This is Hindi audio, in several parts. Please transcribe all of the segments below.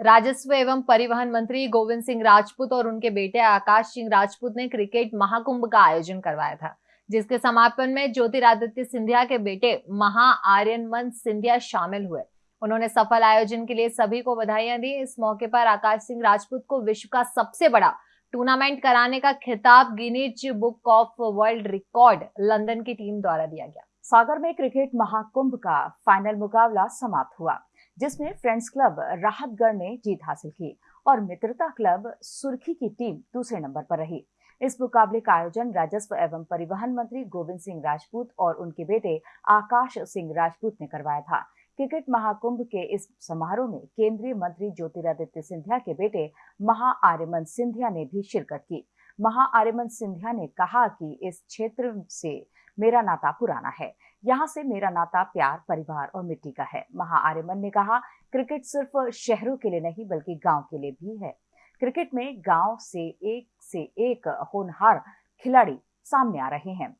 राजस्व एवं परिवहन मंत्री गोविंद सिंह राजपूत और उनके बेटे आकाश सिंह राजपूत ने क्रिकेट महाकुंभ का आयोजन करवाया था, जिसके समापन में ज्योतिरादित्य सिंधिया के बेटे महा आर्यनमन सिंधिया शामिल हुए। उन्होंने सफल आयोजन के लिए सभी को बधाइयाँ दी। इस मौके पर आकाश सिंह राजपूत को विश्व का सबसे बड़ा टूर्नामेंट कराने का खिताब Guinness Book of World Record London की टीम द्वारा दिया गया। सागर में क्रिकेट महाकुंभ का फाइनल मुकाबला समाप्त हुआ। जिसमें फ्रेंड्स क्लब राहतगढ़ ने जीत हासिल की और मित्रता क्लब सुर्खी की टीम दूसरे नंबर पर रही। इस मुकाबले का आयोजन राजस्व एवं परिवहन मंत्री गोविंद सिंह राजपूत और उनके बेटे आकाश सिंह राजपूत ने करवाया था। क्रिकेट महाकुंभ के इस समारोह में केंद्रीय मंत्री ज्योतिरादित्य सिंधिया के बेटे महा आर्यमन सिंधिया ने भी शिरकत की। महा आर्यमन सिंधिया ने कहा कि इस क्षेत्र से मेरा नाता पुराना है। यहाँ से मेरा नाता प्यार, परिवार और मिट्टी का है। महा आर्यमन ने कहा, क्रिकेट सिर्फ़ शहरों के लिए नहीं, बल्कि गाँव के लिए भी है। क्रिकेट में गाँव से एक से एक होनहार खिलाड़ी सामने आ रहे हैं।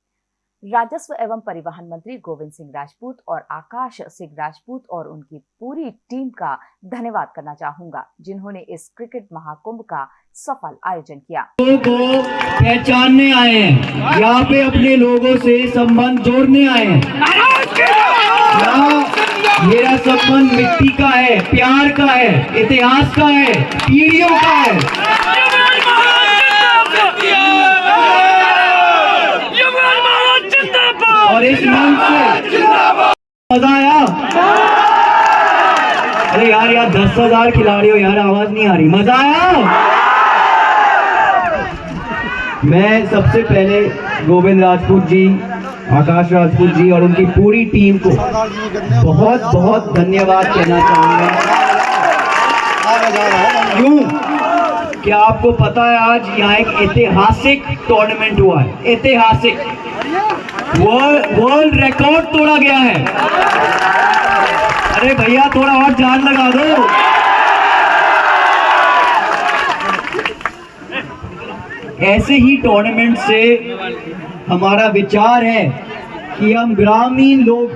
राजस्व एवं परिवहन मंत्री गोविंद सिंह राजपूत और आकाश सिंह राजपूत और उनकी पूरी टीम का धन्यवाद करना चाहूँगा, जिन्होंने इस क्रिकेट महाकुंभ का सफल आयोजन किया। लोगों को पहचानने आए हैं, यहाँ पे अपने लोगों से संबंध जोड़ने आए हैं। मेरा संबंध मिट्टी का है, प्यार का है, इतिहास का है, पीढ़ियों का है और इस मंच से मज़ा आया? अरे यार यार, दस हज़ार खिलाड़ी हो यार, आवाज़ नहीं आ रही। मज़ा आया? मैं सबसे पहले गोविंद राजपूत जी, आकाश राजपूत जी और उनकी पूरी टीम को बहुत बहुत धन्यवाद कहना चाहूँगा। क्यों? क्या आपको पता है आज यहाँ एक ऐतिहासिक टूर्नामेंट हुआ है? ऐतिहासिक। वर्ल्ड रिकॉर्ड तोड़ा गया है। अरे भैया, थोड़ा और जान लगा दो। ऐसे ही टूर्नामेंट से हमारा विचार है कि हम ग्रामीण लोग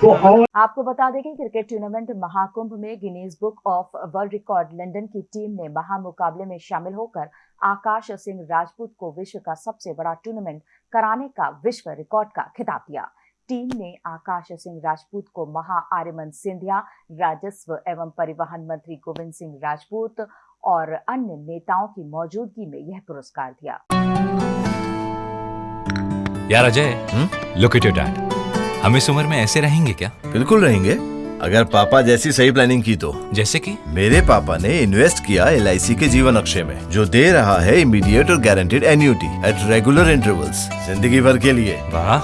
को और आपको बता दें कि क्रिकेट टूर्नामेंट महाकुंभ में Guinness Book of World Record London की टीम ने महा मुकाबले में शामिल होकर आकाश सिंह राजपूत को विश्व का सबसे बड़ा टूर्नामेंट कराने का विश्व रिकॉर्ड का खिताब दिया। टीम ने आकाश सिंह राजपूत को महा आर्यमन सिंधिया राजस्व एवं परिवहन मंत्री गोविंद सिंह राजपूत और अन्य नेताओं की मौजूदगी में यह पुरस्कार दिया। यार Ajay look at your dad हम इस उम्र में ऐसे रहेंगे क्या? बिल्कुल रहेंगे। अगर पापा जैसी सही प्लानिंग की तो। जैसे कि? मेरे पापा ने इन्वेस्ट किया एलआईसी के जीवन अक्षय में जो दे रहा है इमीडिएट और guaranteed annuity at regular intervals ज़िंदगी भर के लिए। वाह।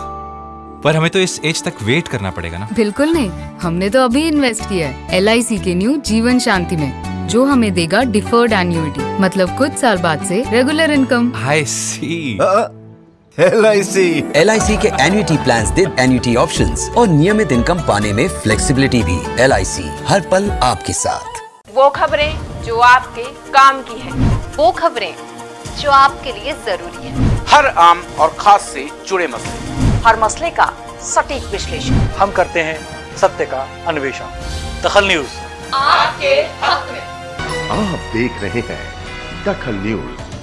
पर हमें तो इस एज तक वेट करना पड़ेगा ना। बिल्कुल नहीं। हमने तो अभी इन्वेस्ट किया है LIC के न्यू जीवन शांति में जो हमें देगा डिफर्ड एन्यूटी मतलब कुछ साल बाद से regular income I C L I C L के एन्युटी प्लान दे एन्युटी ऑप्शन और नियमित इनकम पाने में फ्लेक्सीबिलिटी भी। LIC हर पल आपके साथ। वो खबरें जो आपके काम की है। वो खबरें जो आपके लिए ज़रूरी है। हर आम और खास से जुड़े मसले। हर मसले का सटीक विश्लेषण। हम करते हैं सत्य का अन्वेषण। दखल न्यूज़। आपके हक में। आप देख रहे हैं दखल न्यूज़।